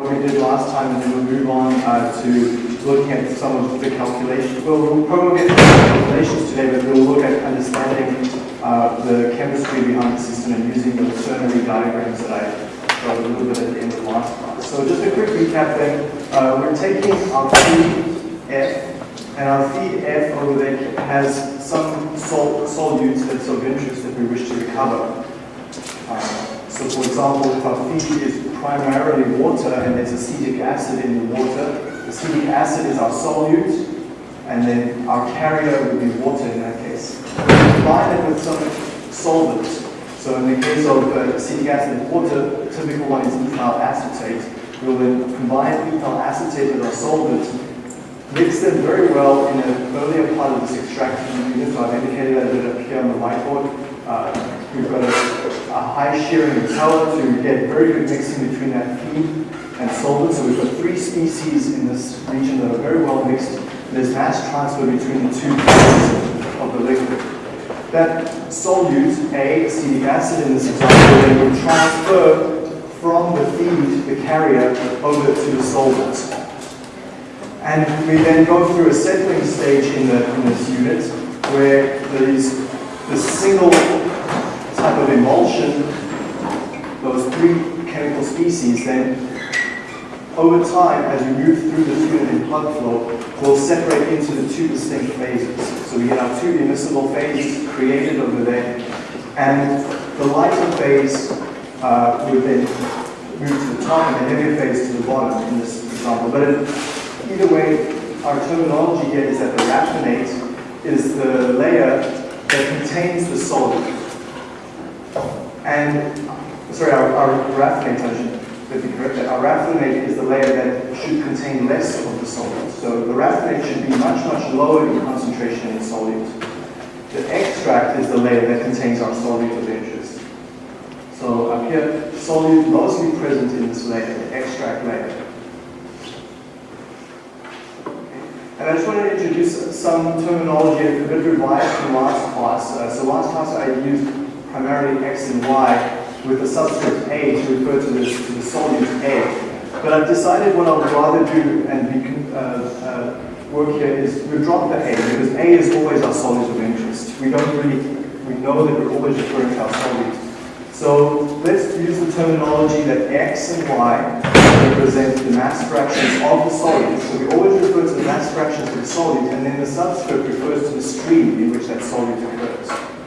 what we did last time, and then we'll move on uh, to looking at some of the calculations. Well, we'll probably get to the calculations today, but we'll look at understanding uh, the chemistry behind the system and using the ternary diagrams that I showed a little bit at the end of last class. So just a quick recap then. Uh, we're taking our feed F, and our feed F over there has some sol solutes that's of interest that we wish to recover. Uh, so for example, if our feed is primarily water and there's acetic acid in the water, acetic acid is our solute, and then our carrier would be water in that case. Combine it with some solvent. So in the case of uh, acetic acid and water, the typical one is ethyl acetate. We'll then combine ethyl acetate with our solvent, mix them very well in an earlier part of this extraction unit. So I've indicated that up here on the whiteboard. Uh, We've got a, high shearing color to get very good mixing between that feed and solvent. So we've got three species in this region that are very well mixed. There's mass transfer between the two phases of the liquid. That solute, A, acetic acid in this example, then will transfer from the feed, the carrier, over to the solvent. And we then go through a settling stage in, the, in this unit where these, the single type of emulsion, those three chemical species, then over time, as you move through the fluid in plug flow, will separate into the two distinct phases. So we get our two immiscible phases created over there, and the lighter phase uh, would then move to the top and the heavier phase to the bottom in this example. But either way, our terminology here is that the raffinate is the layer that contains the solid. And, sorry, our, our raffinate, I should be corrected, our raffinate is the layer that should contain less of the solute. So the raffinate should be much, much lower in concentration in the solute. The extract is the layer that contains our solute of interest. So up here, solute mostly present in this layer, the extract layer. And I just want to introduce some terminology, a bit revised from last class. Uh, so last class I used primarily x and y with the subscript a to refer to the, to the solute a. But I've decided what I would rather do and be, uh, uh, work here is we drop the a because a is always our solute of interest. We don't really, we know that we're always referring to our solute. So let's use the terminology that x and y represent the mass fractions of the solute. So we always refer to the mass fractions of the solute and then the subscript refers to the stream in which that solute occurs.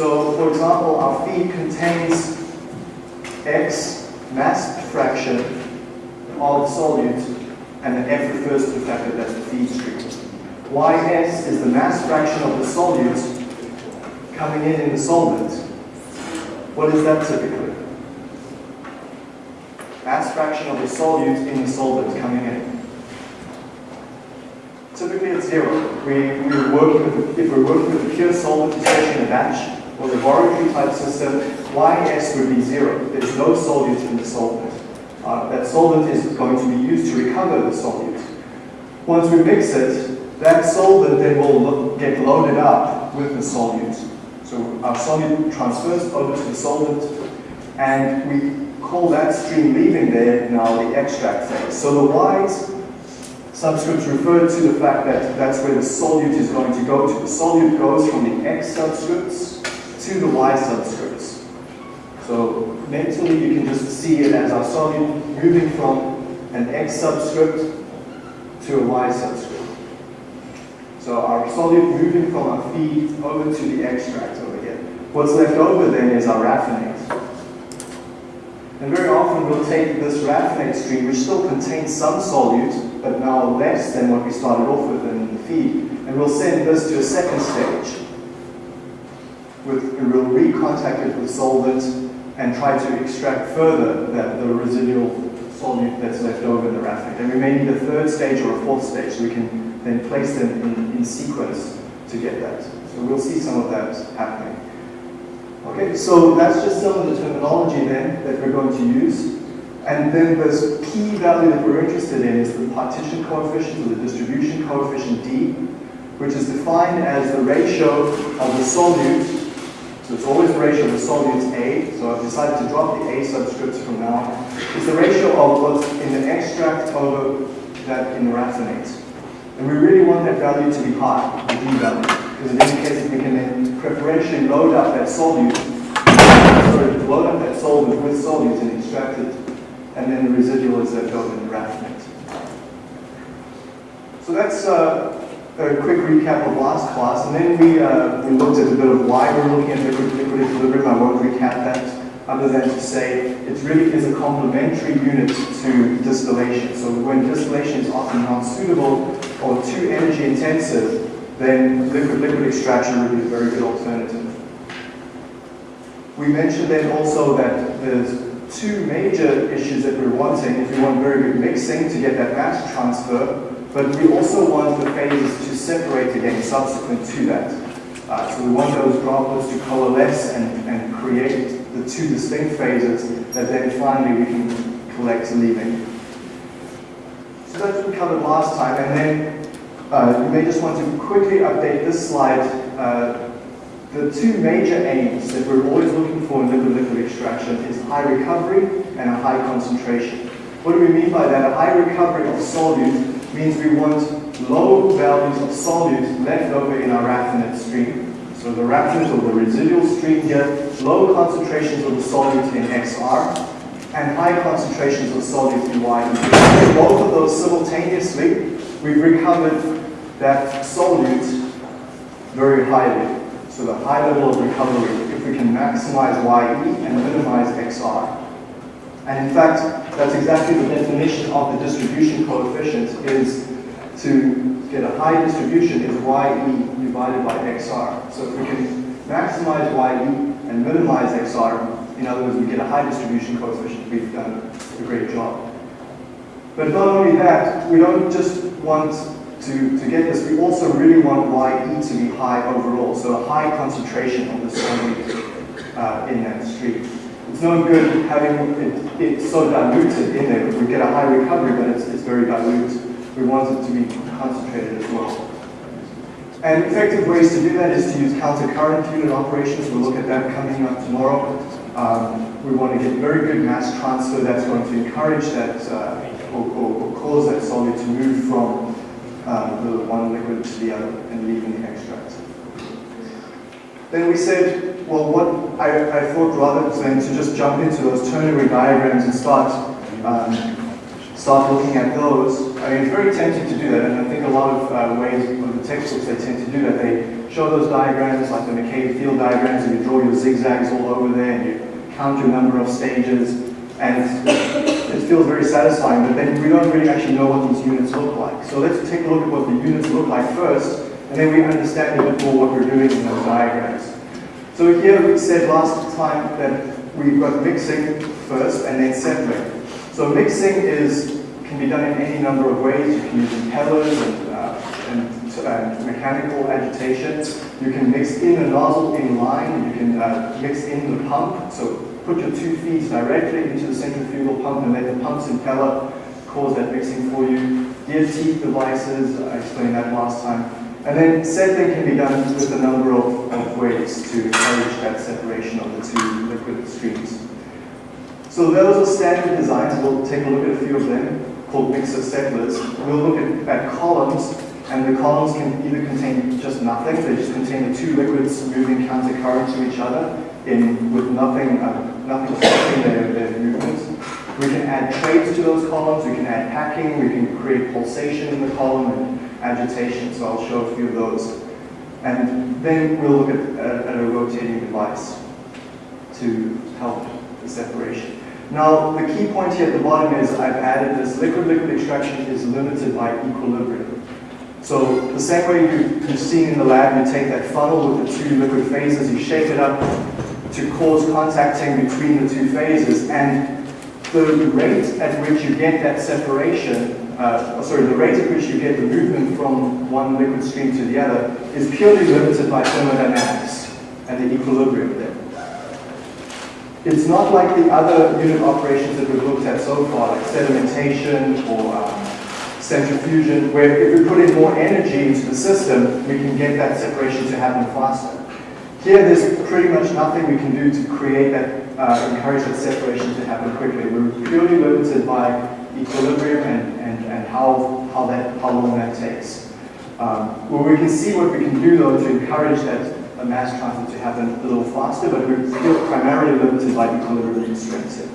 So, for example, our feed contains X mass fraction of the solute, and the F refers to the fact that that's the feed stream. Ys is the mass fraction of the solute coming in in the solvent. What is that typically? Mass fraction of the solute in the solvent coming in. Typically it's zero. We, we're working with, if we're working with a pure solvent, especially in a batch, or laboratory type system, Ys would be zero. There's no solute in the solvent. Uh, that solvent is going to be used to recover the solute. Once we mix it, that solvent then will lo get loaded up with the solute. So our solute transfers over to the solvent, and we call that stream leaving there now the extract phase. So the Y's subscripts refer to the fact that that's where the solute is going to go to. The solute goes from the X subscripts to the y subscripts. So mentally you can just see it as our solute moving from an x subscript to a y subscript. So our solute moving from our feed over to the extract over here. What's left over then is our raffinate. And very often we'll take this raffinate stream, which still contains some solute, but now less than what we started off with in the feed, and we'll send this to a second stage with, we'll recontact it with solvent and try to extract further that, the residual solute that's left over in the raffinate. And we may need a third stage or a fourth stage so we can then place them in, in sequence to get that. So we'll see some of that happening. Okay, so that's just some of the terminology then that we're going to use. And then this key value that we're interested in is the partition coefficient or the distribution coefficient D, which is defined as the ratio of the solute So it's always the ratio of the solutes A, so I've decided to drop the A subscripts from now. It's the ratio of what's in the extract over that in the raffinate. And we really want that value to be high, the D value, because it indicates that we can then preferentially load up that solute, sorry, load up that solvent with solutes and extract it, and then the residual is left over in the raffinate. So that's uh, a quick recap of last class, and then we, uh, we looked at a bit of why we're looking at liquid-liquid equilibrium. I won't recap that, other than to say it really is a complementary unit to distillation. So when distillation is often not suitable or too energy intensive, then liquid-liquid extraction would be a very good alternative. We mentioned then also that there's two major issues that we're wanting if we want very good mixing to get that mass transfer, but we also want the phases to separate again subsequent to that. Uh, so we want those droplets to coalesce and, and create the two distinct phases that then finally we can collect leaving. So that's what we covered last time, and then uh, you may just want to quickly update this slide. Uh, the two major aims that we're always looking for in liquid-liquid extraction is high recovery and a high concentration. What do we mean by that? A high recovery of solute means we want low values of solute left over in our raffinate stream. So the raffinate or the residual stream here, low concentrations of the solute in XR and high concentrations of solute in Y. Both of those simultaneously, we've recovered that solute very highly. So the high level of recovery, if we can maximize YE and minimize XR. And in fact, that's exactly the definition of the distribution coefficient is to get a high distribution is YE divided by XR. So if we can maximize YE and minimize XR, in other words, we get a high distribution coefficient, we've done a great job. But not only that, we don't just want to, to get this, we also really want YE to be high overall, so a high concentration of the solute uh, in that stream. It's no good having it, it's so diluted in there. We get a high recovery, but it's, it's very dilute. We want it to be concentrated as well. And effective ways to do that is to use counter-current unit operations. We'll look at that coming up tomorrow. Um, we want to get very good mass transfer that's going to encourage that uh, or, or, or, cause that solid to move from um, the one liquid to the other and leaving the extract. Then we said, well, what I, I thought rather than to just jump into those ternary diagrams and start um, start looking at those. I mean, it's very tempting to do that, and I think a lot of uh, ways of the textbooks they tend to do that. They show those diagrams, like the McCabe-Thiele diagrams, and you draw your zigzags all over there, and you count your number of stages, and it feels very satisfying, but then we don't really actually know what these units look like. So let's take a look at what the units look like first, and then we understand a bit more what we're doing in those diagrams. So here we said last time that we've got mixing first and then settling. So mixing is can be done in any number of ways. You can use impellers and, uh, and, and, mechanical agitation. You can mix in a nozzle in line. You can uh, mix in the pump. So put your two feet directly into the centrifugal pump and let the pump's impeller cause that mixing for you. Gear teeth devices, I explained that last time. And then settling can be done with a number of, of ways to encourage that separation of the two liquid streams. So those are standard designs. We'll take a look at a few of them called mixer settlers. We'll look at, at columns, and the columns can either contain just nothing, they just contain the two liquids moving countercurrent to each other in with nothing, uh, nothing stopping their, their movements. We can add trays to those columns, we can add packing, we can create pulsation in the column agitation, so I'll show a few of those. And then we'll look at, at, at a rotating device to help the separation. Now, the key point here at the bottom is I've added this liquid-liquid extraction is limited by equilibrium. So the same way you, you've seen in the lab, you take that funnel with the two liquid phases, you shake it up to cause contacting between the two phases, and the rate at which you get that separation, uh, sorry, the rate at which you get the movement from one liquid stream to the other is purely limited by thermodynamics and the equilibrium there. It's not like the other unit operations that we've looked at so far, like sedimentation or um, centrifusion, where if we put in more energy into the system, we can get that separation to happen faster. Here, there's pretty much nothing we can do to create that, uh, encourage that separation to happen quickly. We're purely limited by equilibrium and, and, and how, how, that, how long that takes. Um, well, we can see what we can do, though, to encourage that a mass transit to happen a little faster, but we're still primarily limited by equilibrium constraints here.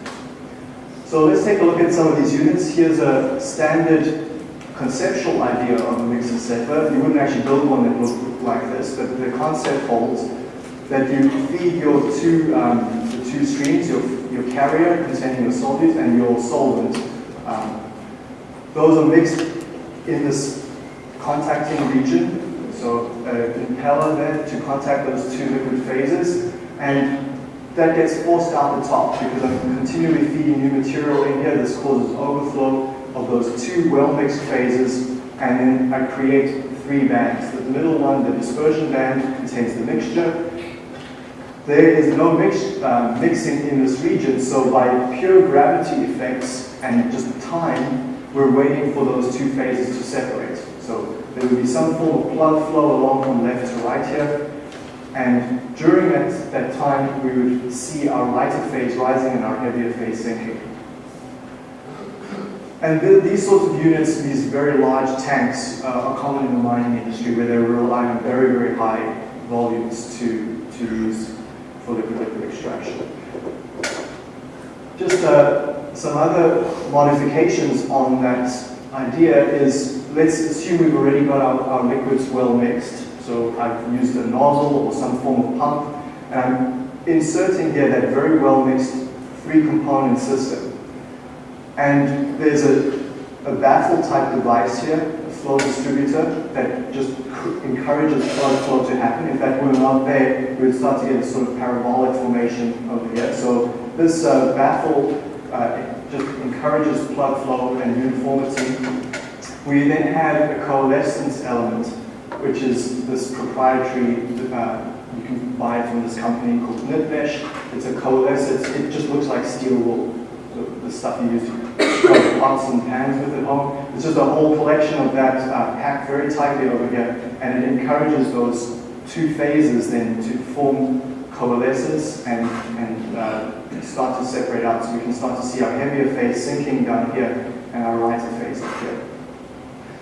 So let's take a look at some of these units. Here's a standard conceptual idea of a mixer settler. You wouldn't actually build one that looked like this, but the concept holds that you feed your two, um, the two streams, your, your carrier containing your solute and your solvent. Um, those are mixed in this contacting region, so a impeller there to contact those two liquid phases, and that gets forced out the top because I'm continually feeding new material in here. This causes overflow of those two well-mixed phases, and then I create three bands. The middle one, the dispersion band, contains the mixture, there is no mix, uh, mixing in this region, so by pure gravity effects and just time, we're waiting for those two phases to separate. So there would be some form of plug flow along from left to right here, and during that, that time, we would see our lighter phase rising and our heavier phase sinking. And th these sorts of units, these very large tanks, uh, are common in the mining industry where they rely on very, very high volumes to, to use for liquid liquid extraction. Just uh, some other modifications on that idea is, let's assume we've already got our, our liquids well mixed. So I've used a nozzle or some form of pump, and I'm inserting here that very well mixed three component system. And there's a, a baffle type device here a flow distributor that just encourages plug flow to happen. If that were not there, we would start to get a sort of parabolic formation over here. So this uh, baffle uh, just encourages plug flow and uniformity. We then have a coalescence element, which is this proprietary, uh, you can buy it from this company called Knitmesh. It's a coalescence, it just looks like steel wool, so the stuff you use to pots and pans with at home. It's just a whole collection of that uh, packed very tightly over here, and it encourages those two phases then to form coalescence and, and uh, start to separate out. So we can start to see our heavier phase sinking down here and our lighter phase up here.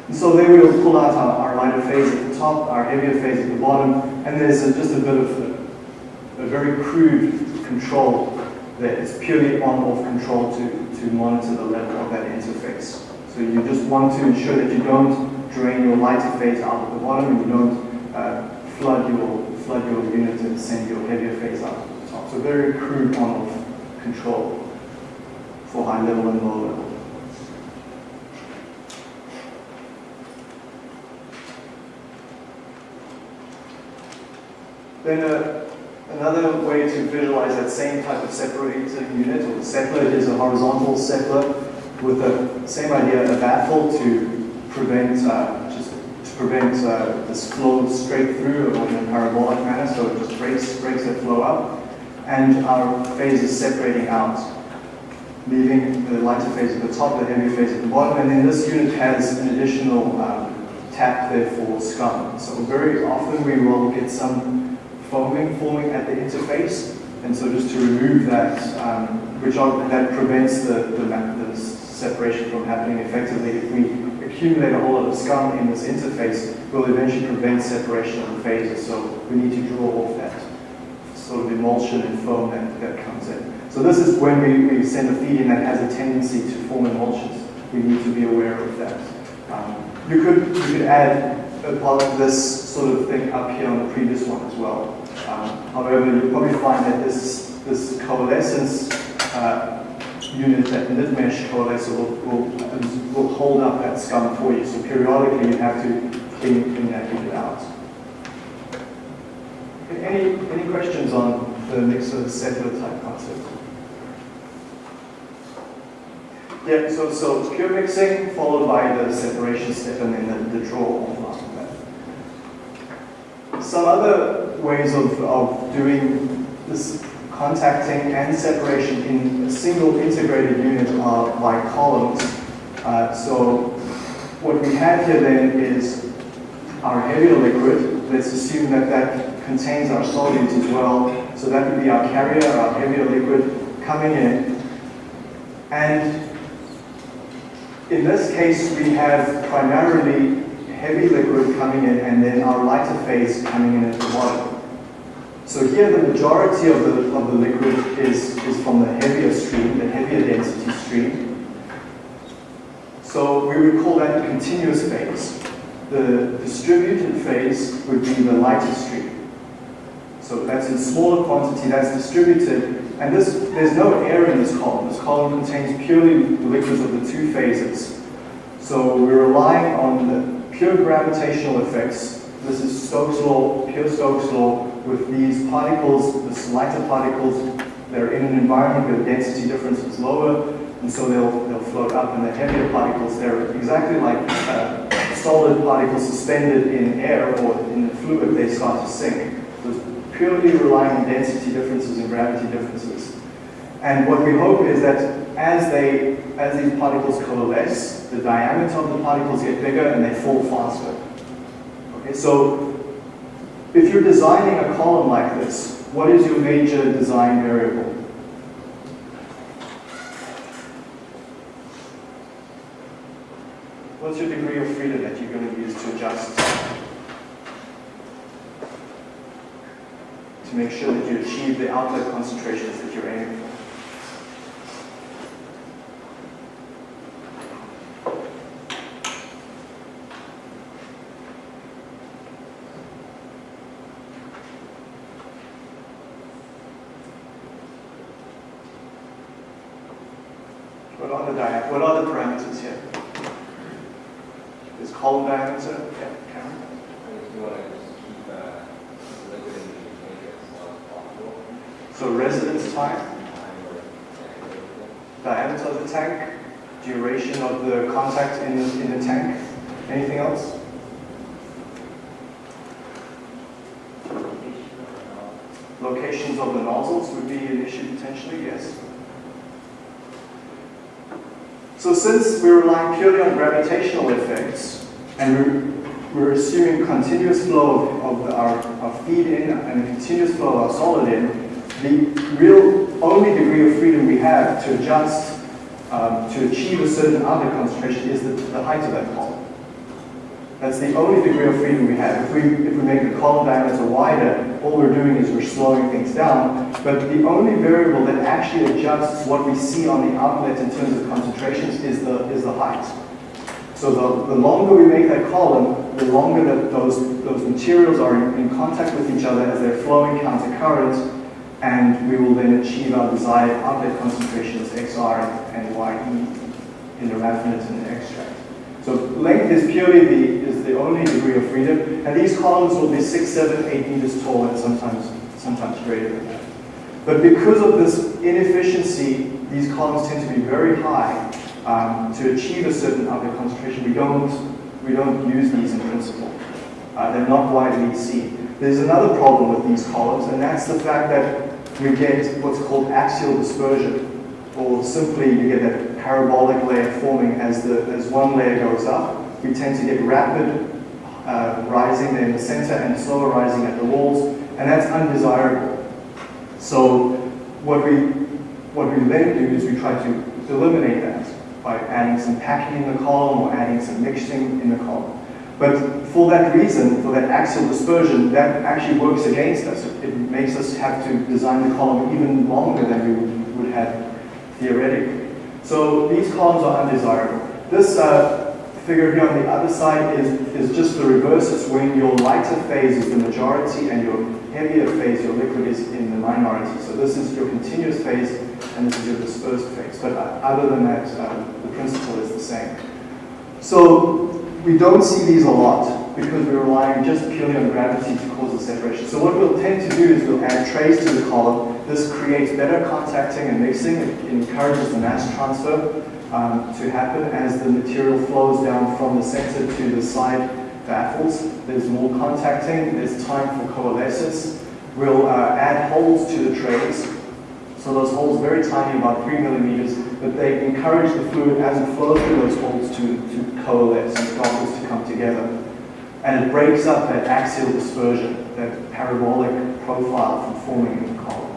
And so there we'll pull out our, our, lighter phase at the top, our heavier phase at the bottom, and there's a, just a bit of a, a very crude control that is purely on-off control to, to monitor the level of that interface. So you just want to ensure that you don't drain your lighter phase out at the bottom and you don't uh, flood your flood your unit and send your heavier phase out at the top. So very crude on-off control for high level and low level. Then uh, another way to visualize that same type of separated unit or the settler is a horizontal settler with the same idea, a baffle to prevent uh, just to prevent uh, this flow straight through in a parabolic manner, so it just breaks breaks that flow up, and our phase is separating out, leaving the lighter phase at the top, the heavy phase at the bottom, and then this unit has an additional um, tap there for scum. So very often we will get some foaming forming at the interface, and so just to remove that, um, which are, that prevents the, the, the separation from happening effectively. If we accumulate a whole lot of scum in this interface, we'll eventually prevent separation of the phases. So we need to draw off that sort of emulsion and foam that, that comes in. So this is when we, we send a feed in that has a tendency to form emulsions. We need to be aware of that. Um, you could you could add a part of this sort of thing up here on the previous one as well. Um, however, you'll probably find that this this coalescence uh, unit that Knitmesh coalescer will, will, will hold up that scum for you. So periodically you have to clean, clean that unit out. Any, any questions on the mixer settler type concept? Yeah, so, so pure mixing followed by the separation step and then the, the draw. Some other ways of, of doing this contacting and separation in a single integrated unit are by columns. Uh, so what we have here then is our heavier liquid. Let's assume that that contains our solutes as well. So that would be our carrier, our heavier liquid coming in. And in this case, we have primarily heavy liquid coming in and then our lighter phase coming in at the bottom. So here the majority of the, of the liquid is, is from the heavier stream, the heavier density stream. So we would call that the continuous phase. The distributed phase would be the lighter stream. So that's in smaller quantity, that's distributed. And this, there's no air in this column. This column contains purely the liquids of the two phases. So we're relying on the pure gravitational effects. This is Stokes' law, pure Stokes' law, with these particles, the lighter particles, they're in an environment where the density difference is lower, and so they'll, they'll float up, and the heavier particles, they're exactly like uh, solid particles suspended in air or in the fluid, they start to sink. So purely relying on density differences and gravity differences. And what we hope is that as they, as these particles coalesce, the diameter of the particles get bigger and they fall faster. Okay, so if you're designing a column like this, what is your major design variable? What's your degree of freedom that you're going to use to adjust to make sure that you achieve the outlet concentrations that you're aiming for? What are the dia what are the parameters here? Is column diameter? Yeah, Karen. You want to just keep uh, liquid in the container as long as possible. So residence time, Time or everything. diameter of the tank, duration of the contact in the, in the tank. Anything else? Locations would be an issue potentially, yes. So since we're relying purely on gravitational effects, and we're, we're assuming continuous flow of, our, our feed in and continuous flow of our solid in, the real only degree of freedom we have to adjust um, to achieve a certain other concentration is the, the height of that column. That's the only degree of freedom we have. If we, if we make the column diameter wider, all we're doing is we're slowing things down. But the only variable that actually adjusts what we see on the outlet in terms of concentrations is the, is the height. So the, the longer we make that column, the longer that those, those materials are in, in contact with each other as they're flowing counter current, and we will then achieve our desired outlet concentrations XR and YE in the raffinate and. So length is purely the, is the only degree of freedom, and these columns will be six, seven, eight meters tall, and sometimes, sometimes greater than that. But because of this inefficiency, these columns tend to be very high. Um, to achieve a certain outlet concentration, we don't, we don't use these in principle. Uh, they're not widely seen. There's another problem with these columns, and that's the fact that we get what's called axial dispersion, or simply you get that parabolic layer forming as, the, as one layer goes up. We tend to get rapid uh, rising in the center and slower rising at the walls, and that's undesirable. So what we, what we then do is we try to eliminate that by adding some packing in the column or adding some mixing in the column. But for that reason, for that axial dispersion, that actually works against us. It makes us have to design the column even longer than we would, would have theoretically. So these columns are undesirable. This uh, figure here on the other side is, is just the reverse. It's when your lighter phase is the majority and your heavier phase, your liquid, is in the minority. So this is your continuous phase and this is your dispersed phase. But uh, other than that, uh, the principle is the same. So we don't see these a lot because we're relying just purely on gravity to cause the separation. So what we'll tend to do is we'll add trays to the column. This creates better contacting and mixing. It encourages the mass transfer um, to happen as the material flows down from the center to the side baffles. There's more contacting. There's time for coalescence. We'll uh, add holes to the trays. So those holes very tiny, about three millimeters, but they encourage the fluid as it flows through those holes to, to coalesce and droplets to come together. And it breaks up that axial dispersion, that parabolic profile from forming in the column.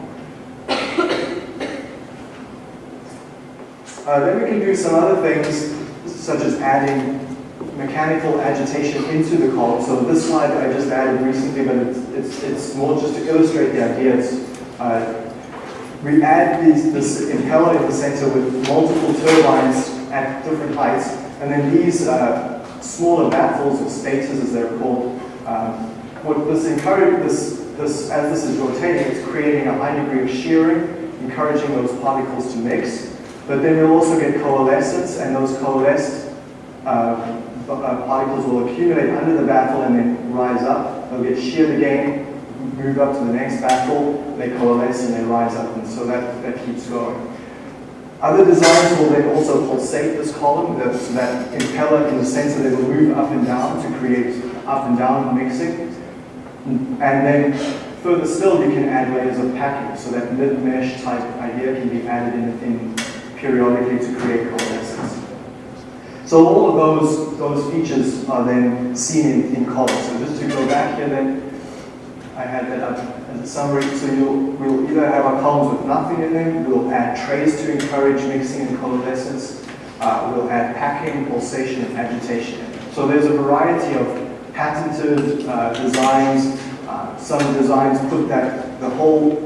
Uh, then we can do some other things, such as adding mechanical agitation into the column. So this slide I just added recently, but it's, it's, it's more just to illustrate the idea. Uh, we add these, this impeller in the center with multiple turbines at different heights, and then these uh, smaller baffles or stators, as they're called, um, what this encourage this, this as this is rotating, it's creating a high degree of shearing, encouraging those particles to mix. But then you'll also get coalescence, and those coalesced uh, uh, particles will accumulate under the baffle and then rise up. They'll get sheared again, move up to the next baffle, they coalesce and they rise up, and so that, that keeps going. Other designs will then also pulsate this column, that, that impeller in the center, they will move up and down to create up and down mixing. And then further still, you can add layers of packing, so that mid-mesh type idea can be added in, in periodically to create coalescence. So all of those, those features are then seen in, in columns. So just to go back here then, I had that up summary. So you'll, we'll either have our columns with nothing in them, we'll add trays to encourage mixing and coalescence, uh, we'll add packing, pulsation, and agitation. So there's a variety of patented uh, designs. Uh, some designs put that the whole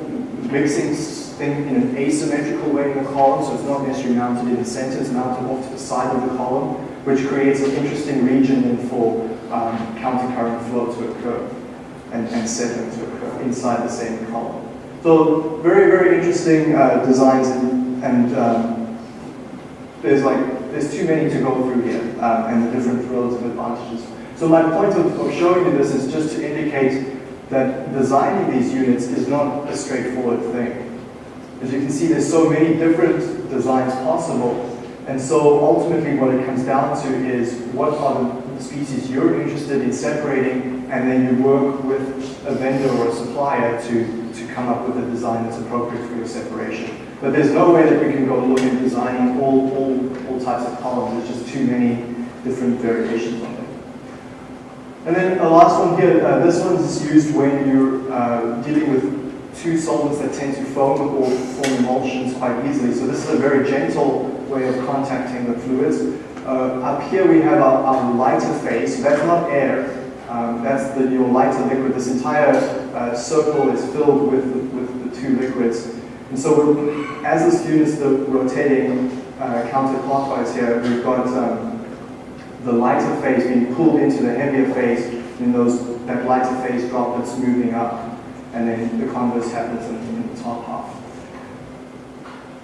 mixing thing in an asymmetrical way in the column, so it's not necessarily mounted in the center, it's mounted off to the side of the column, which creates an interesting region for um, countercurrent flow to occur and, and settling to occur inside the same column. So very, very interesting uh, designs and, and um, there's like, there's too many to go through here um, and the different relative advantages. So my point of, of showing you this is just to indicate that designing these units is not a straightforward thing. As you can see, there's so many different designs possible, and so ultimately what it comes down to is what are the species you're interested in separating, and then you work with a vendor or a supplier to, to come up with a design that's appropriate for your separation. But there's no way that we can go look at designing all, all, all types of columns. There's just too many different variations on them. And then a last one here, uh, this one's used when you're uh, dealing with two solvents that tend to foam or form emulsions quite easily. So this is a very gentle way of contacting the fluids. Uh, up here we have our, our, lighter phase, that's not air. Um, that's the, your lighter liquid. This entire uh, circle is filled with, with the two liquids. And so as this unit is rotating uh, counterclockwise here, we've got um, the lighter phase being pulled into the heavier phase, and those, that lighter phase droplets moving up and then the converse happens in, in the top half.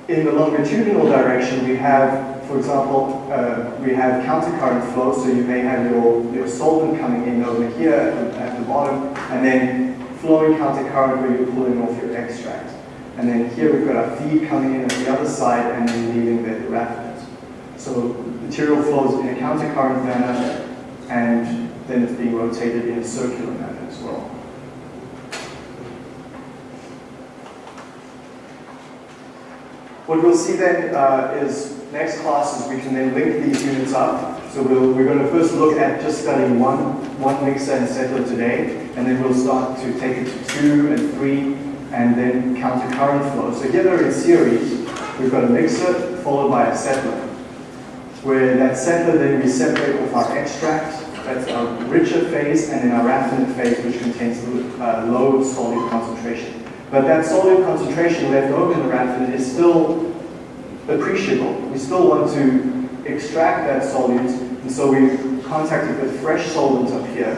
In the longitudinal direction, we have, for example, uh, we have countercurrent flow, so you may have your, your solvent coming in over here at the, bottom, and then flowing countercurrent where you're pulling off your extract. And then here we've got our feed coming in at the other side and then leaving the, the raffinate. So material flows in a countercurrent manner, and then it's being rotated in a circular manner as well. What we'll see then uh, is next class is we can then link these units up. So we we are going to first look at just studying one, one mixer and settler today, and then we'll start to take it to two and three, and then counter current flow. So here they're in series. We've got a mixer followed by a settler, where that settler then we separate off our extract, that's our richer phase, and then our raffinate phase, which contains uh, low solute concentration. But that solute concentration left over in the raffinate is still appreciable. We still want to extract that solute, and so we contact it with fresh solvent up here.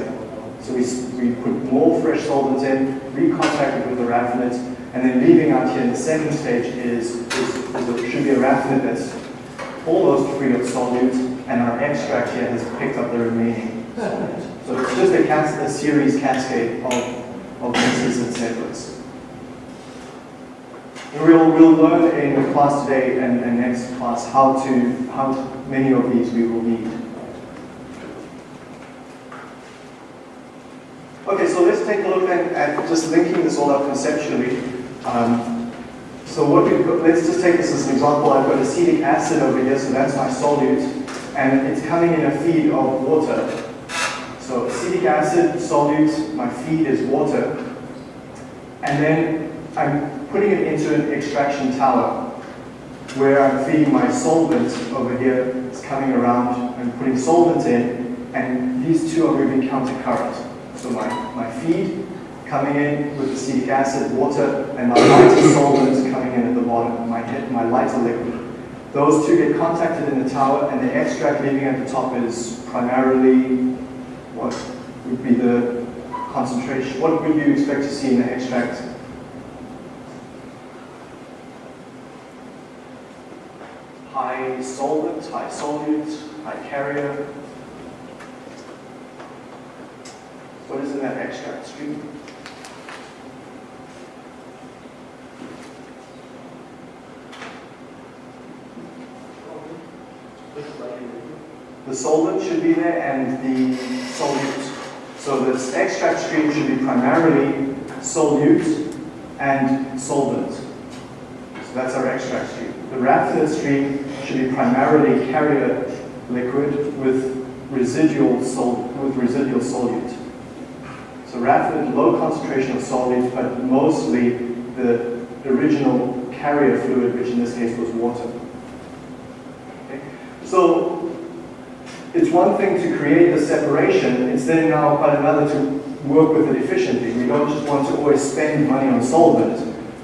So we, we put more fresh solvent in, recontact it with the raffinate, and then leaving out here in the second stage is, is, is a, should be a raffinate that's almost free of solute, and our extract here has picked up the remaining solute. So it's just a, a series cascade of, of mixes and settlers. We'll, we'll learn in the class today and, next class how to how many of these we will need. Okay, so let's take a look at, just linking this all up conceptually. Um, so what we've let's just take this as an example. I've got acetic acid over here, so that's my solute, and it's coming in a feed of water. So acetic acid, solute, my feed is water, and then I'm putting it into an extraction tower where I'm feeding my solvent over here, it's coming around, I'm putting solvent in, and these two are moving counter current. So my, my feed coming in with acetic acid, water, and my lighter solvent coming in at the bottom, my, my lighter liquid. Those two get contacted in the tower, and the extract leaving at the top is primarily what would be the concentration. What would you expect to see in the extract? High solvent, high solute, high carrier. What is in that extract stream? The solvent should be there and the solute. So this extract stream should be primarily solute and solvent. So that's our extract stream. The raffinate stream be primarily carrier liquid with residual sol with residual solute. So raffinate, low concentration of solute, but mostly the original carrier fluid, which in this case was water. Okay? So it's one thing to create the separation, it's then now quite another to work with it efficiently. We don't just want to always spend money on solvent,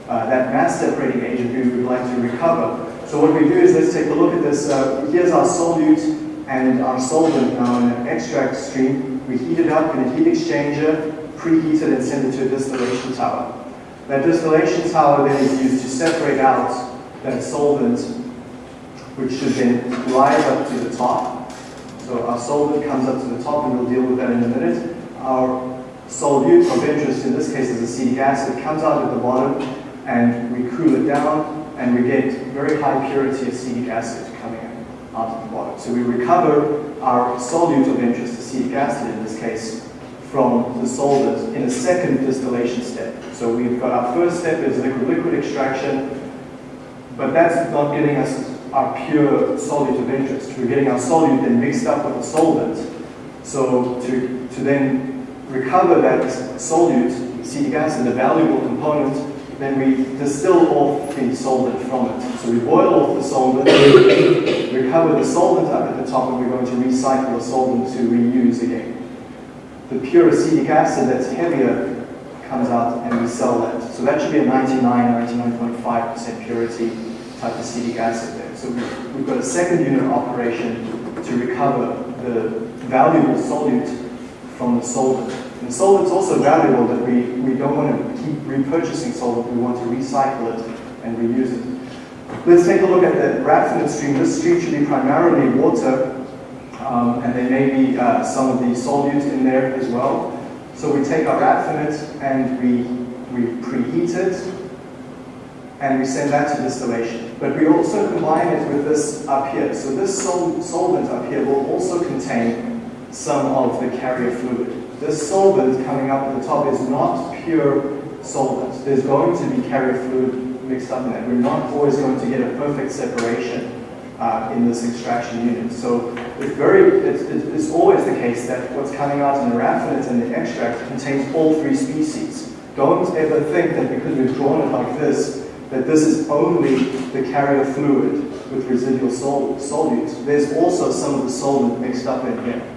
uh, that mass separating agent we would like to recover. So what we do is let's take a look at this. Uh, here's our solute and our solvent now in an extract stream. We heat it up in a heat exchanger, preheat it and send it to a distillation tower. That distillation tower then is used to separate out that solvent, which should then rise up to the top so our solvent comes up to the top, and we'll deal with that in a minute. Our solute of interest, in this case is acetic acid, it comes out at the bottom, and we cool it down, and we get very high purity acetic acid coming out at the bottom. So we recover our solute of interest, the acetic acid in this case, from the solvent in a second distillation step. So we've got our first step is liquid-liquid extraction, but that's not getting us our pure solute of interest. We're getting our solute then mixed up with the solvent. So to, to then recover that solute, acetic acid, the valuable component, then we distill off the solvent from it. So we boil off the solvent, recover the solvent up at the top, and we're going to recycle the solvent to reuse again. The pure acetic acid that's heavier comes out and we sell that. So that should be a 99, 99.5% purity type acetic acid there. So we've, we've got a second unit operation to recover the valuable solute from the solvent. And solvent's also valuable that we, we don't want to keep repurchasing solvent, we want to recycle it and reuse it. Let's take a look at the raffinate stream. This stream should be primarily water, um, and there may be uh, some of the solute in there as well. So we take our raffinate and we, we preheat it, and we send that to distillation. But we also combine it with this up here. So this sol solvent up here will also contain some of the carrier fluid. This solvent coming up at the top is not pure solvent. There's going to be carrier fluid mixed up in it. We're not always going to get a perfect separation uh, in this extraction unit. So it's very, it's, it's always the case that what's coming out in the raffinate and the extract contains all three species. Don't ever think that because we've drawn it like this, that this is only the carrier fluid with residual sol solutes. There's also some of the solvent mixed up in here.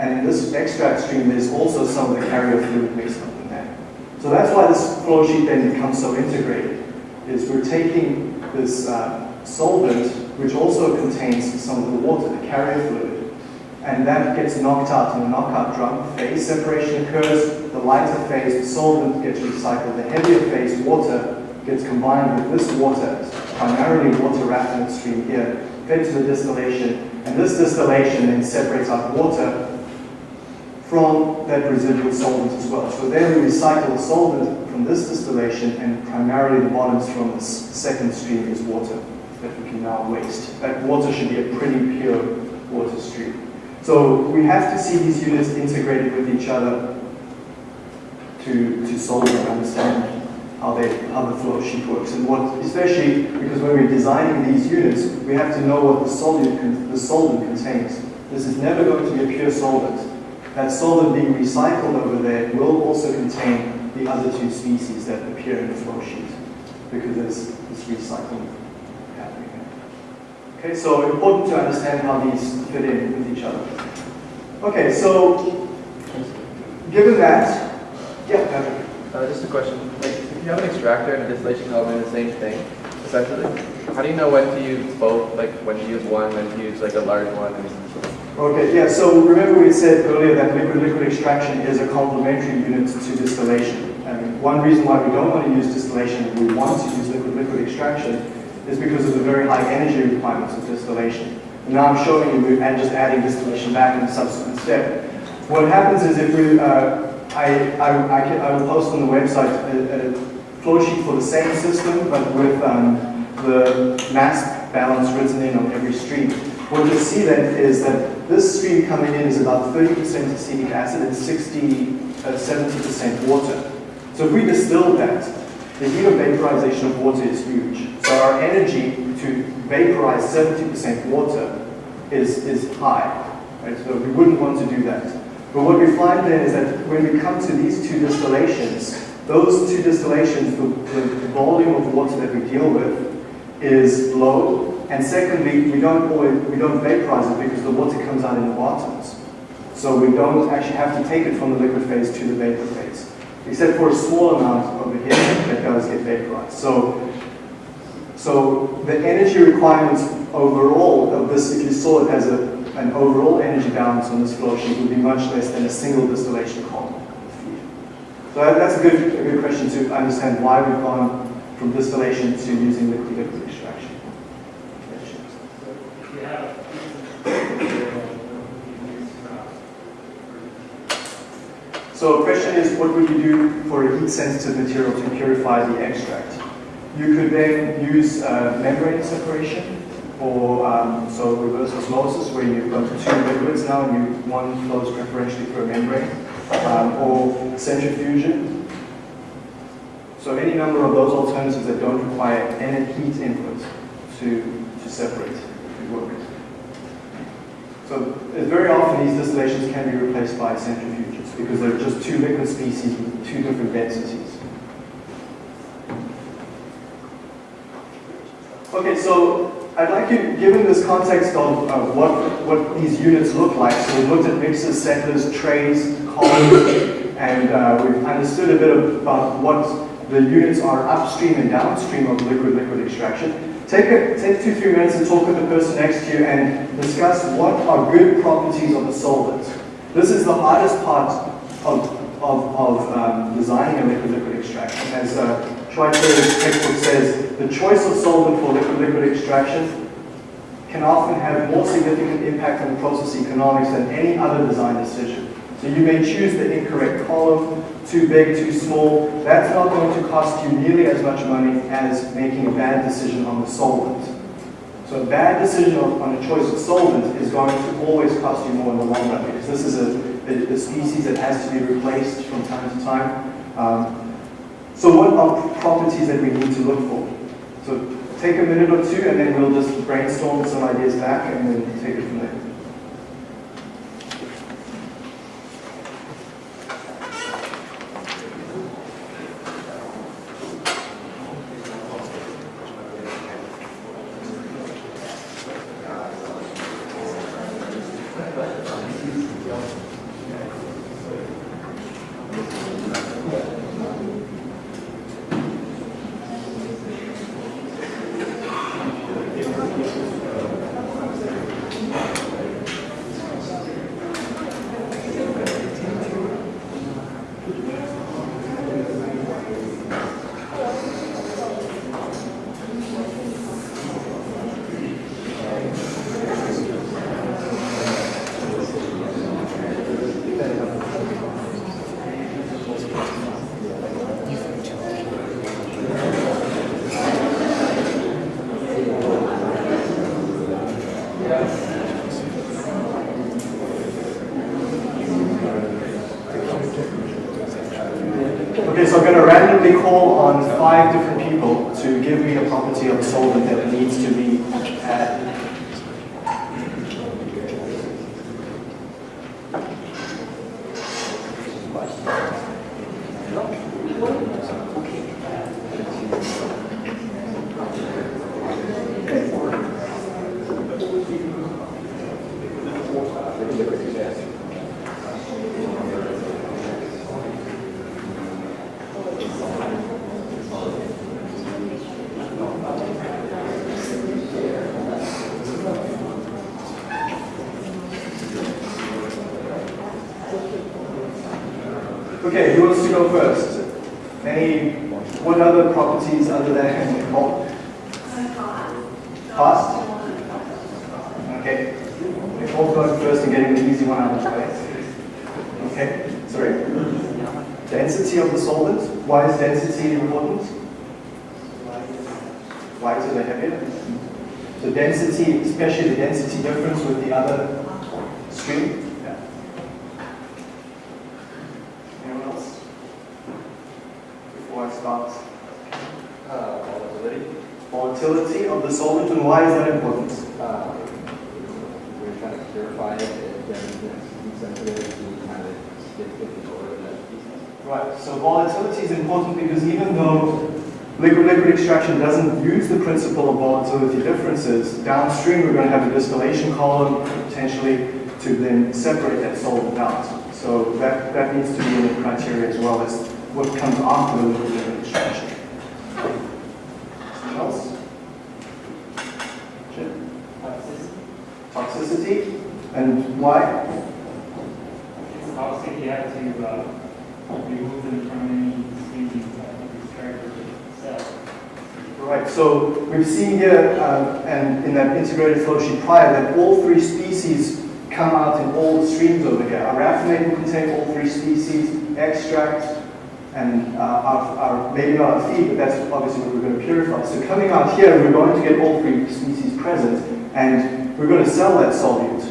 And in this extract stream, there's also some of the carrier fluid mixed up in there. So that's why this flow sheet then becomes so integrated, is we're taking this uh, solvent, which also contains some of the water, the carrier fluid, and that gets knocked out in a knockout drum. Phase separation occurs, the lighter phase, the solvent gets recycled, the heavier phase, water, gets combined with this water, primarily water raffinate stream here, fed to the distillation, and this distillation then separates out water from that residual solvent as well. So then we recycle the solvent from this distillation, and primarily the bottoms from this second stream is water that we can now waste. That water should be a pretty pure water stream. So we have to see these units integrated with each other to, to solve and understand how, they, how the flow sheet works. And what, especially because when we're designing these units, we have to know what the solute, the solvent contains. This is never going to be a pure solvent. That solvent being recycled over there will also contain the other two species that appear in the flow sheet because there's this recycling happening. Okay, so important to understand how these fit in with each other. Okay, so given that, yeah, Patrick. Uh, just a question. Like, if you have an extractor and a distillation in the same thing, essentially, how do you know when to use both? Like, when to use one, when to use like a large one? And... Okay, yeah. So remember we said earlier that liquid-liquid extraction is a complementary unit to distillation. And one reason why we don't want to use distillation, we want to use liquid-liquid extraction, is because of the very high energy requirements of distillation. And now I'm showing you and just adding distillation back in a subsequent step. What happens is if we, uh, I, I, I, can, I, will post on the website a, a, flow sheet for the same system, but with um, the mass balance written in on every stream. What you'll see then is that this stream coming in is about 30% acetic acid and 60, uh, 70% water. So if we distill that, the heat of vaporization of water is huge. So our energy to vaporize 70% water is, is high. Right? So we wouldn't want to do that. But what we find then is that when we come to these two distillations, those two distillations, the, the volume of water that we deal with is low. And secondly, we don't we don't vaporize it because the water comes out in the bottoms. So we don't actually have to take it from the liquid phase to the vapor phase except for a small amount over here that does get vaporized. So, so the energy requirements overall of this, if you saw it as a, an overall energy balance on this flow sheet, would be much less than a single distillation column. So that's a good, a good question to understand why we've gone from distillation to using liquid-liquid extraction. So the question is, what would you do for a heat-sensitive material to purify the extract? You could then use uh, membrane separation, or um, so reverse osmosis, where you've got two liquids now, and you, one flows preferentially through a membrane, um, or centrifusion. So any number of those alternatives that don't require any heat input to, to separate could work. So very often these distillations can be replaced by centrifuges because they're just two liquid species with two different densities. Okay, so I'd like you, given this context of uh, what, what these units look like, so we've looked at mixers, settlers, trays, columns, and uh, we've understood a bit about what the units are upstream and downstream of liquid-liquid extraction. Take, a, take two, three minutes to talk with the person next to you and discuss what are good properties of a solvent. This is the hardest part of, of, of um, designing a liquid-liquid extraction. As uh, Schweitzer's textbook says, the choice of solvent for liquid-liquid extraction can often have more significant impact on process economics than any other design decision. So you may choose the incorrect column, too big, too small, that's not going to cost you nearly as much money as making a bad decision on the solvent. So a bad decision on, a choice of solvent is going to always cost you more in the long run because this is a, a, a species that has to be replaced from time to time. Um, so what are properties that we need to look for? So take a minute or two and then we'll just brainstorm some ideas back and then take it from there. five different density, especially the density difference with the other stream. Yeah. Anyone else? Before I start. Uh, volatility. Volatility of the solvent and why is that important? Uh, we're trying to purify it, and then it's sensitive to kind of stick with the oil that species. Right, so volatility is important because even though liquid-liquid extraction doesn't use the principle of volatility differences, downstream we're going to have a distillation column potentially to then separate that solvent out. So that, that needs to be in the criteria as well as what comes after the liquid-liquid extraction. Else? Jim? Toxicity, and why? It's obviously you have to uh, remove them from any species that is character itself. Right, so we've seen here, uh, and in that integrated flow sheet prior, that all three species come out in all the streams over here. Our raffinate will contain all three species, extract, and uh, our, our, maybe not our feed, but that's obviously what we're going to purify. So coming out here, we're going to get all three species present, and we're going to sell that solute,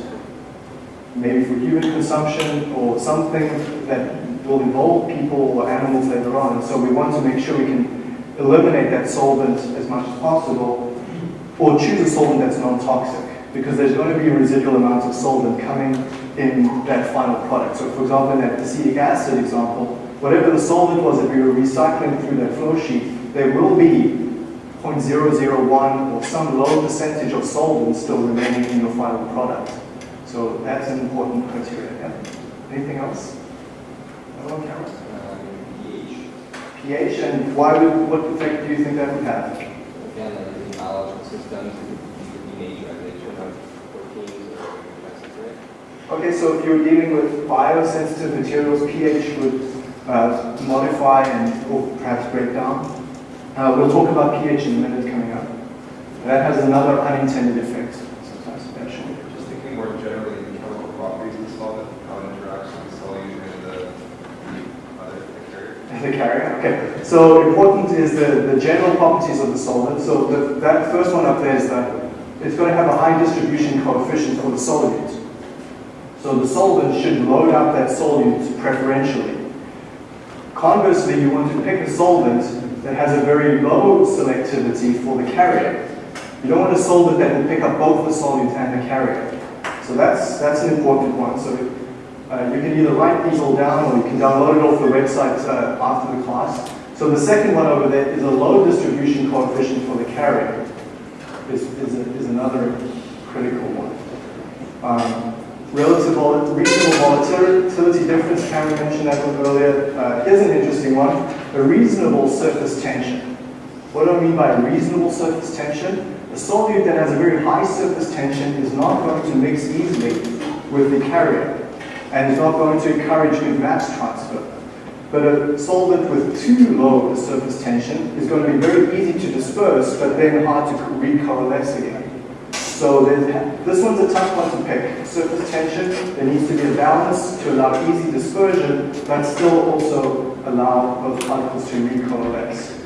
maybe for human consumption or something that will involve people or animals later on. And so we want to make sure we can eliminate that solvent as much as possible, or choose a solvent that's non-toxic, because there's going to be residual amounts of solvent coming in that final product. So for example, in that acetic acid example, whatever the solvent was that we were recycling through that flow sheet, there will be 0.001 or some low percentage of solvent still remaining in your final product. So that's an important criteria. Yeah? Anything else? Cameron? Um, pH. and why would, what effect do you think that would have? Again, in biological systems, could be naturization of proteins or. Okay, so if you're dealing with biosensitive materials, pH would uh, modify and or perhaps break down. Uh, we'll talk about pH in a minute coming up. That has another unintended effect. Sometimes eventually. Just thinking more generally, the chemical properties of the solvent, how it interacts with the solute and the, the other the carrier. The carrier, okay. So important is the, the general properties of the solvent. So the, that first one up there is that it's going to have a high distribution coefficient for the solute. So the solvent should load up that solute preferentially. Conversely, you want to pick a solvent that has a very low selectivity for the carrier. You don't want a solvent that will pick up both the solute and the carrier. So that's, that's an important one. So uh, you can either write these all down or you can download it off the website uh, after the class. So the second one over there is a low distribution coefficient for the carrier, is, is, a, is another critical one. Um, relative vol reasonable volatility difference, Cameron mentioned that one earlier. Uh, an interesting one, a reasonable surface tension. What do I mean by reasonable surface tension? A solute that has a very high surface tension is not going to mix easily with the carrier and is not going to encourage good mass transfer. But a solvent with too low a surface tension is going to be very easy to disperse, but then hard to recoalesce again. So this one's a tough one to pick. Surface tension, there needs to be a balance to allow easy dispersion, but still also allow those particles to recoalesce.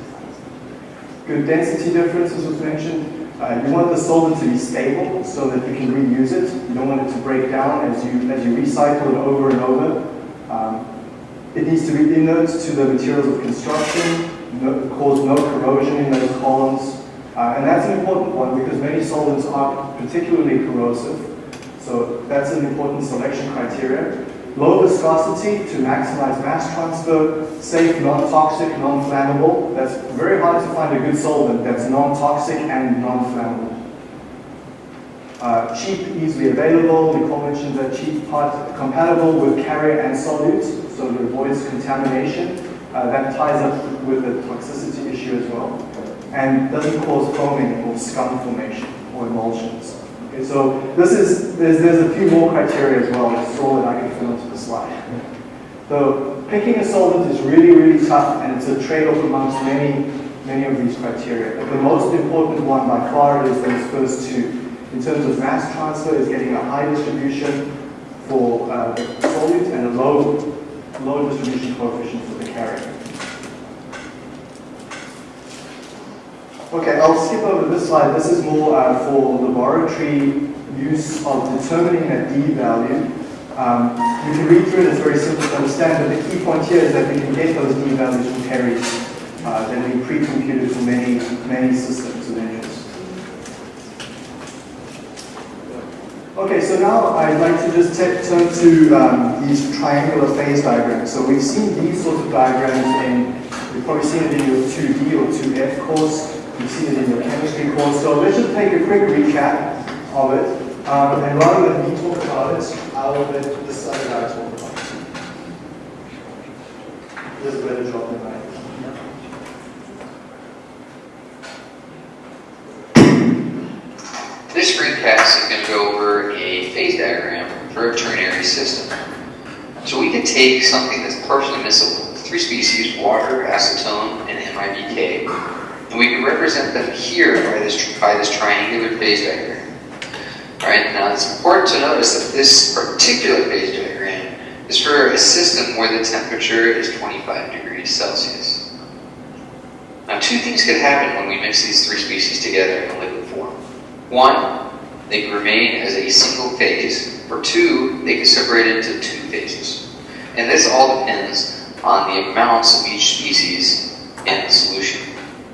Good density differences was mentioned. Uh, you want the solvent to be stable so that you can reuse it. You don't want it to break down as you, as you recycle it over and over. Um, it needs to be inert to the materials of construction, no, cause no corrosion in those columns. Uh, and that's an important one because many solvents are particularly corrosive. So that's an important selection criteria. Low viscosity to maximize mass transfer, safe, non-toxic, non-flammable. That's very hard to find a good solvent that's non-toxic and non-flammable. Uh, cheap, easily available. Nicole mentioned that cheap part compatible with carrier and solute, so it avoids contamination. Uh, that ties up with the toxicity issue as well. And doesn't cause foaming or scum formation or emulsions. Okay, so this is, there's, there's a few more criteria as well. All that I can fill into the slide. So picking a solvent is really, really tough, and it's a trade-off amongst many, many of these criteria. But the most important one by far is those first two. In terms of mass transfer, is getting a high distribution for uh, the solute and a low, low distribution coefficient for the carrier. Okay, I'll skip over this slide. This is more uh, for laboratory use of determining a D value. Um, you can read through it, it's very simple to understand, but the key point here is that we can get those D values from Perry uh, that we pre-computed for many, many systems of interest. Okay, so now I'd like to just turn to um, these triangular phase diagrams. So we've seen these sorts of diagrams in, you've probably seen it in your 2D or 2F course, you've seen it in your chemistry course. So let's just take a quick recap of it. Um, and rather than me talk about it, I'll let this other guy talk about it. A better job than I. This screencast is going to go over a phase diagram for a ternary system. So we can take something that's partially miscible, three species, water, acetone, and MIBK, and we can represent them here by this, by this triangular phase diagram. Alright, now it's important to notice that this particular phase diagram is for a system where the temperature is 25 degrees Celsius. Now two things could happen when we mix these three species together in a liquid form. One, they can remain as a single phase, or two, they can separate into two phases. And this all depends on the amounts of each species in the solution.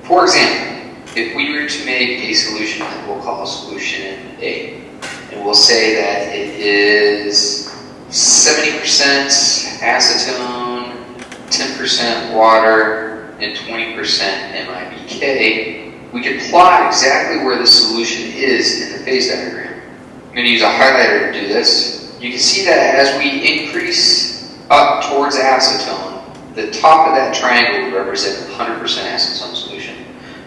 For example, if we were to make a solution that we'll call solution A, and we'll say that it is 70% acetone, 10% water, and 20% MIBK, we can plot exactly where the solution is in the phase diagram. I'm going to use a highlighter to do this. You can see that as we increase up towards acetone, the top of that triangle would represent 100% acetone solution.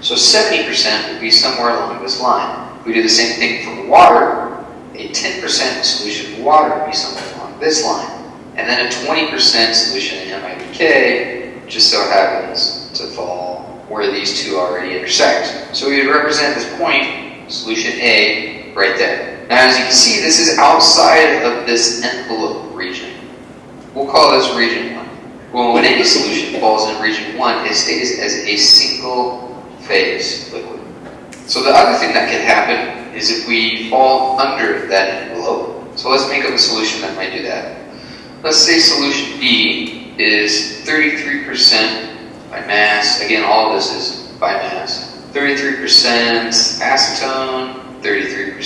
So 70% would be somewhere along this line. If we do the same thing for water, a 10% solution of water would be somewhere along this line. And then a 20% solution in MIBK just so happens to fall where these two already intersect. So we would represent this point, solution A, right there. Now as you can see, this is outside of this envelope region. We'll call this region 1. Well, when any solution falls in region 1, it stays as a single phase liquid. So the other thing that can happen is if we fall under that envelope. So let's make up a solution that might do that. Let's say solution B is 33% by mass. Again, all of this is by mass. 33% acetone, 33%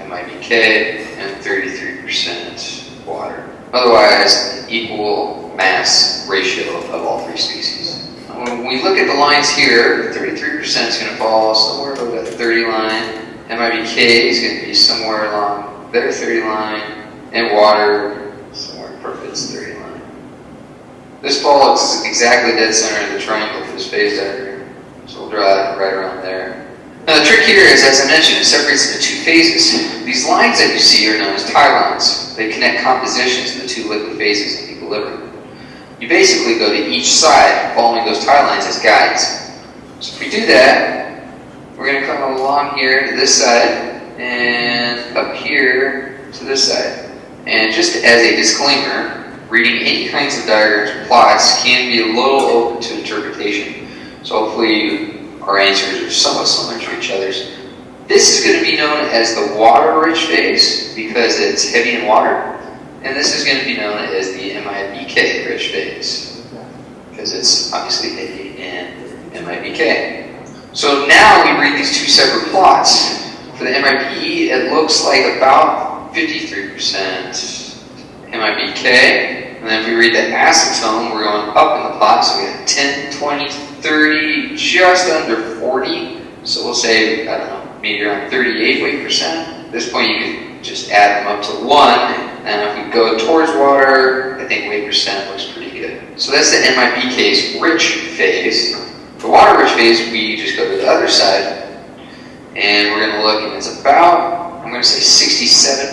MIBK, and 33% water. Otherwise, equal mass ratio of all three species. When we look at the lines here, 33% is going to fall somewhere over that 30 line. MIBK is going to be somewhere along their 30 line, and water somewhere perfect 30 line. This ball is exactly dead center of the triangle for this phase diagram. So we'll draw it right around there. Now the trick here is, as I mentioned, it separates into two phases. These lines that you see are known as tie lines. They connect compositions in the two liquid phases in equilibrium. You basically go to each side following those tie lines as guides. So if we do that, we're going to come along here to this side and up here to this side. And just as a disclaimer, reading any kinds of diagrams or plots can be a little open to interpretation. So hopefully our answers are somewhat similar to each other's. This is going to be known as the water-rich phase because it's heavy in water. And this is going to be known as the MIBK rich phase because it's obviously heavy in MIBK. So now we read these two separate plots. For the MIBK, it looks like about 53% MIBK. And then if we read the acetone, we're going up in the plot. So we have 10, 20, 30, just under 40. So we'll say, I don't know, maybe around 38 weight percent. At this point, you can just add them up to 1. And if we go towards water, I think weight percent looks pretty good. So that's the MIBK's rich phase. For water rich phase, we just go to the other side. And we're going to look, and it's about, I'm going to say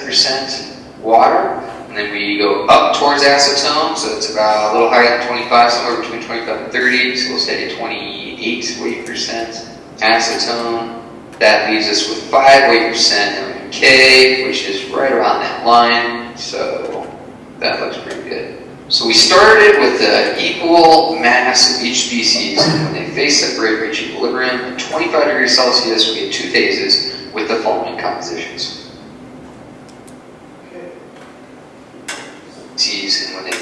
67% water. And then we go up towards acetone, so it's about a little higher than 25, somewhere between 25 and 30. So we'll stay at 28 weight percent acetone. That leaves us with 5 weight percent MK, which is right around that line. So that looks pretty good. So we started with the equal mass of each species, when they phase separate reach equilibrium at 25 degrees Celsius, we get two phases with the following compositions. T's and when they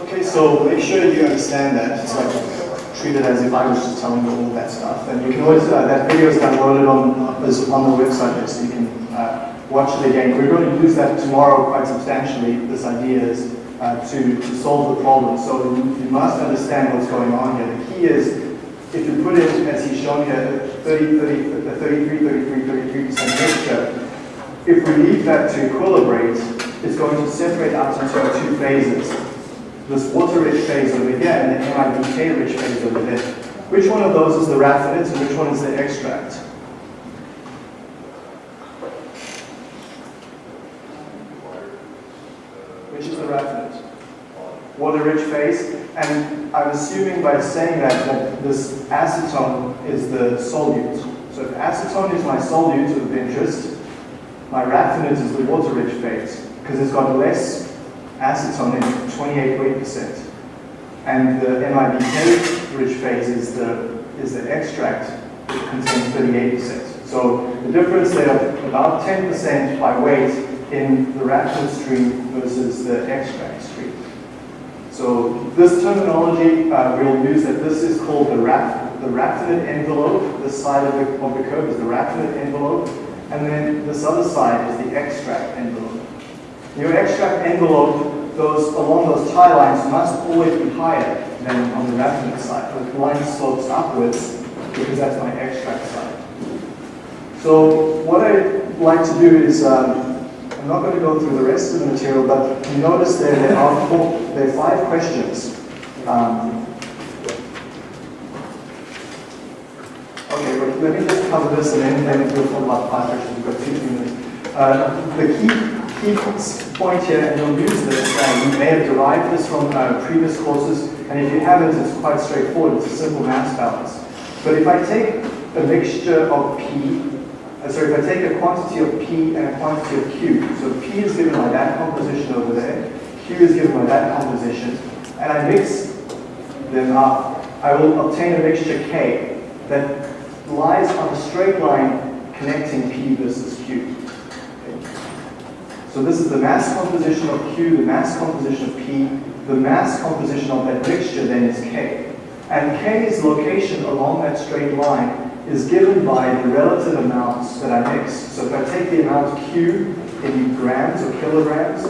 Okay, so make sure you understand that. Treat it as if I was just telling you all that stuff. And you can always, uh, that video is downloaded on, is on the website there, so you can uh, watch it again. We're going to use that tomorrow quite substantially, this idea is uh, to, to solve the problem. So you, you must understand what's going on here. The key is, if you put it, as he's shown here, 30, 30, the 33, 33, 33% mixture, if we leave that to equilibrate, it's going to separate out into two phases. This water-rich phase over here and the MIBK-rich phase over there. Which one of those is the raffinate and which one is the extract? Which is the raffinate? Water-rich phase. And I'm assuming by saying that, that this acetone is the solute. So if acetone is my solute of interest, my raffinate is the water-rich phase because it's got less acetone in it, 28 weight percent. And the MIBK-rich phase is the, is the extract, which contains 38%. So the difference there of about 10% by weight in the raffinate stream versus the extract stream. So this terminology, uh, we'll use that this is called the, raf the raffinate envelope. This side of the, of the curve is the raffinate envelope. And then this other side is the extract envelope. Your extract envelope, those along those tie lines must always be higher than on the raffinate side. The line slopes upwards because that's my extract side. So what I'd like to do is, um, I'm not going to go through the rest of the material, but you notice there, there are four, there are five questions. Um, okay, let me just cover this and then, then we'll talk about five questions. We've got two minutes. Uh, the key key point here, and you'll use this, uh, you may have derived this from uh, previous courses, and if you haven't, it's quite straightforward. It's a simple mass balance. But if I take a mixture of P, uh, sorry, if I take a quantity of P and a quantity of Q, so P is given by that composition over there, Q is given by that composition, and I mix them up, I will obtain a mixture K that lies on a straight line connecting P versus Q. So this is the mass composition of Q, the mass composition of P, the mass composition of that mixture then is K. And K's location along that straight line is given by the relative amounts that I mix. So if I take the amount Q in grams or kilograms,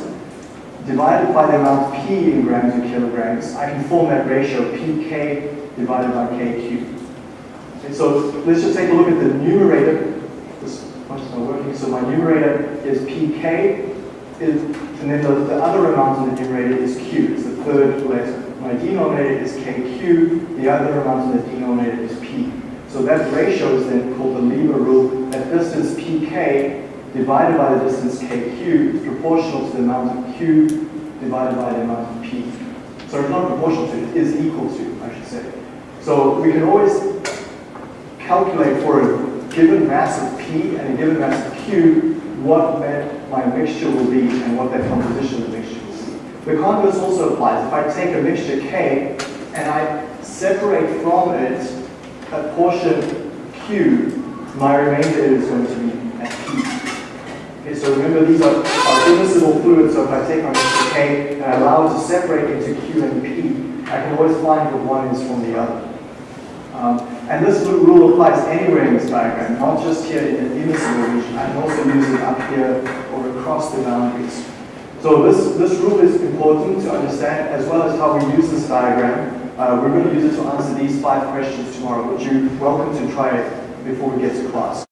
divided by the amount P in grams or kilograms, I can form that ratio PK divided by KQ. Okay, so let's just take a look at the numerator. This is not working. So my numerator is PK, is, and then the, the other amount in the numerator is Q, it's the third letter. My denominator is KQ, the other amount in the denominator is P. So that ratio is then called the lever rule, that distance PK divided by the distance KQ is proportional to the amount of Q divided by the amount of P. So it's not proportional to, it is equal to, I should say. So we can always calculate for a given mass of P and a given mass of Q what that, my mixture will be and what that composition of the mixture will be. The converse also applies. If I take a mixture K and I separate from it a portion Q, my remainder is going to be at P. Okay, so remember these are, are immiscible fluids, so if I take my mixture K and I allow it to separate into Q and P, I can always find what one is from the other. Um, and this rule applies anywhere in this diagram, not just here in the immiscible region. I can also use it up here or across the boundaries. So this, this rule is important to understand as well as how we use this diagram. Uh, we're going to use it to answer these five questions tomorrow, but you're welcome to try it before we get to class.